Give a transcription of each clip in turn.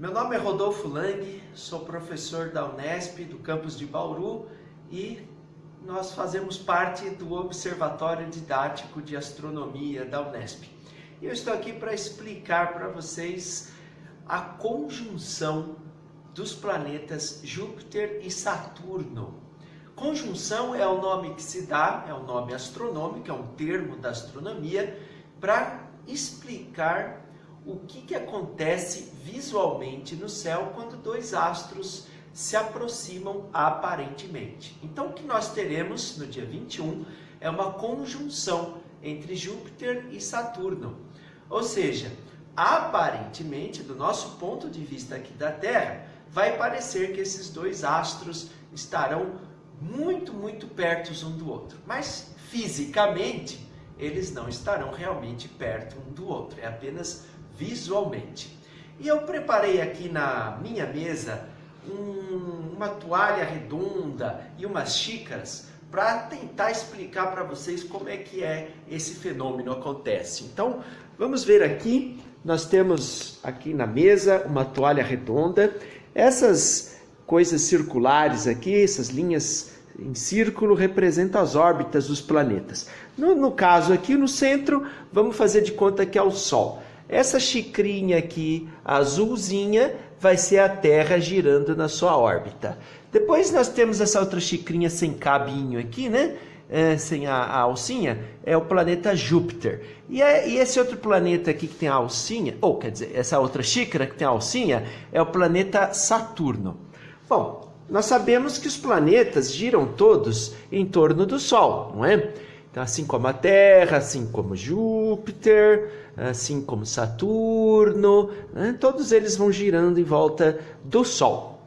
Meu nome é Rodolfo Lang, sou professor da Unesp, do campus de Bauru e nós fazemos parte do Observatório Didático de Astronomia da Unesp. E eu estou aqui para explicar para vocês a conjunção dos planetas Júpiter e Saturno. Conjunção é o nome que se dá, é o nome astronômico, é um termo da astronomia, para explicar o que, que acontece visualmente no céu quando dois astros se aproximam aparentemente. Então, o que nós teremos no dia 21 é uma conjunção entre Júpiter e Saturno. Ou seja, aparentemente, do nosso ponto de vista aqui da Terra, vai parecer que esses dois astros estarão muito, muito perto um do outro. Mas, fisicamente, eles não estarão realmente perto um do outro. É apenas visualmente. E eu preparei aqui na minha mesa um, uma toalha redonda e umas xícaras para tentar explicar para vocês como é que é esse fenômeno acontece. Então, vamos ver aqui, nós temos aqui na mesa uma toalha redonda, essas coisas circulares aqui, essas linhas em círculo representam as órbitas dos planetas. No, no caso aqui no centro, vamos fazer de conta que é o Sol. Essa xicrinha aqui, azulzinha, vai ser a Terra girando na sua órbita. Depois nós temos essa outra xicrinha sem cabinho aqui, né? É, sem a, a, alcinha, é o planeta Júpiter. E, é, e, esse outro planeta aqui que tem a alcinha, ou quer dizer, essa outra xícara que tem a alcinha, é o planeta Saturno. Bom, nós sabemos que os planetas giram todos em torno do Sol, não é? Então, assim como a Terra, assim como Júpiter, assim como Saturno, né? todos eles vão girando em volta do Sol.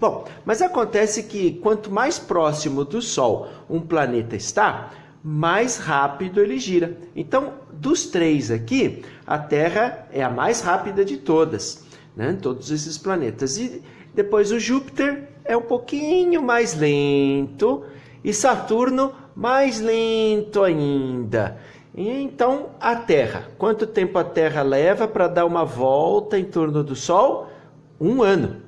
Bom, mas acontece que quanto mais próximo do Sol um planeta está, mais rápido ele gira. Então, dos três aqui, a Terra é a mais rápida de todas, né? todos esses planetas. E depois o Júpiter é um pouquinho mais lento e Saturno mais lento ainda. E então a Terra, quanto tempo a Terra leva para dar uma volta em torno do Sol? Um ano.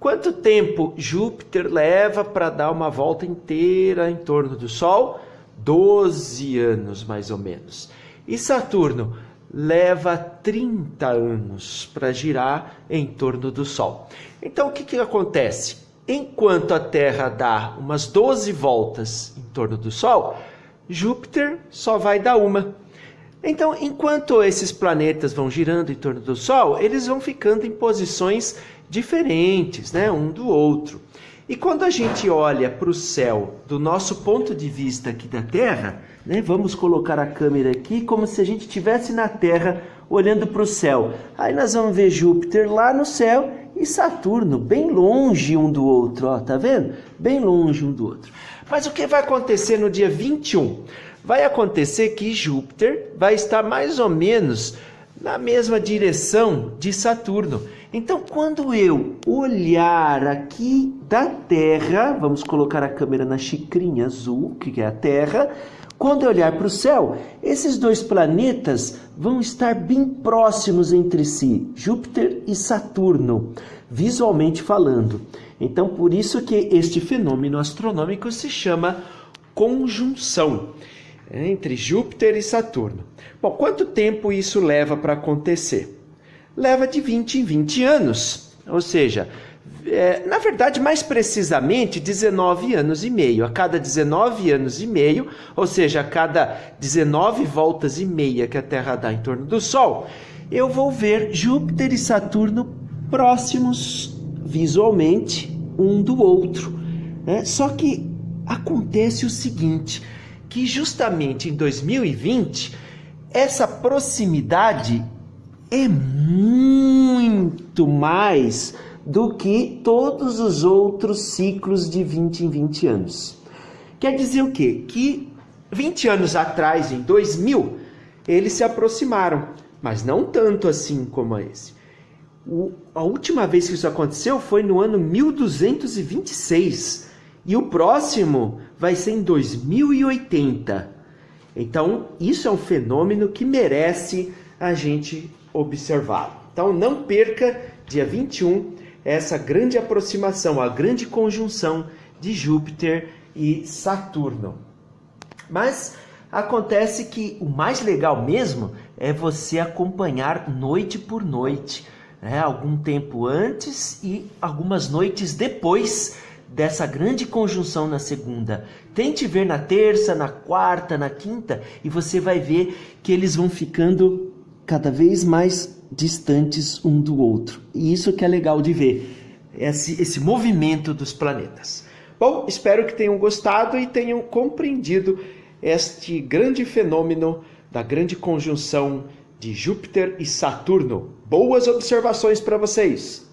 Quanto tempo Júpiter leva para dar uma volta inteira em torno do Sol? Doze anos, mais ou menos. E Saturno leva 30 anos para girar em torno do Sol. Então o que, que acontece? Enquanto a Terra dá umas 12 voltas em torno do Sol, Júpiter só vai dar uma. Então, enquanto esses planetas vão girando em torno do Sol, eles vão ficando em posições diferentes, né, um do outro. E quando a gente olha para o céu do nosso ponto de vista aqui da Terra, né, vamos colocar a câmera aqui como se a gente estivesse na Terra olhando para o céu. Aí nós vamos ver Júpiter lá no céu e Saturno bem longe um do outro, ó, tá vendo? Bem longe um do outro. Mas o que vai acontecer no dia 21? Vai acontecer que Júpiter vai estar mais ou menos na mesma direção de Saturno. Então, quando eu olhar aqui da Terra, vamos colocar a câmera na xicrinha azul, que é a Terra, quando eu olhar para o céu, esses dois planetas vão estar bem próximos entre si, Júpiter e Saturno, visualmente falando. Então, por isso que este fenômeno astronômico se chama conjunção entre Júpiter e Saturno. Bom, quanto tempo isso leva para acontecer? Leva de 20 em 20 anos, ou seja, é, na verdade, mais precisamente, 19 anos e meio. A cada 19 anos e meio, ou seja, a cada 19 voltas e meia que a Terra dá em torno do Sol, eu vou ver Júpiter e Saturno próximos visualmente um do outro. Né? Só que acontece o seguinte, que justamente em 2020 essa proximidade é muito mais do que todos os outros ciclos de 20 em 20 anos. Quer dizer o quê? Que 20 anos atrás, em 2000, eles se aproximaram, mas não tanto assim como esse. O, a última vez que isso aconteceu foi no ano 1226 e o próximo vai ser em 2080. Então, isso é um fenômeno que merece a gente observá-lo. Então não perca dia 21 essa grande aproximação, a grande conjunção de Júpiter e Saturno. Mas acontece que o mais legal mesmo é você acompanhar noite por noite, né? algum tempo antes e algumas noites depois dessa grande conjunção na segunda. Tente ver na terça, na quarta, na quinta e você vai ver que eles vão ficando cada vez mais distantes um do outro. E isso que é legal de ver, esse, esse movimento dos planetas. Bom, espero que tenham gostado e tenham compreendido este grande fenômeno da grande conjunção de Júpiter e Saturno. Boas observações para vocês!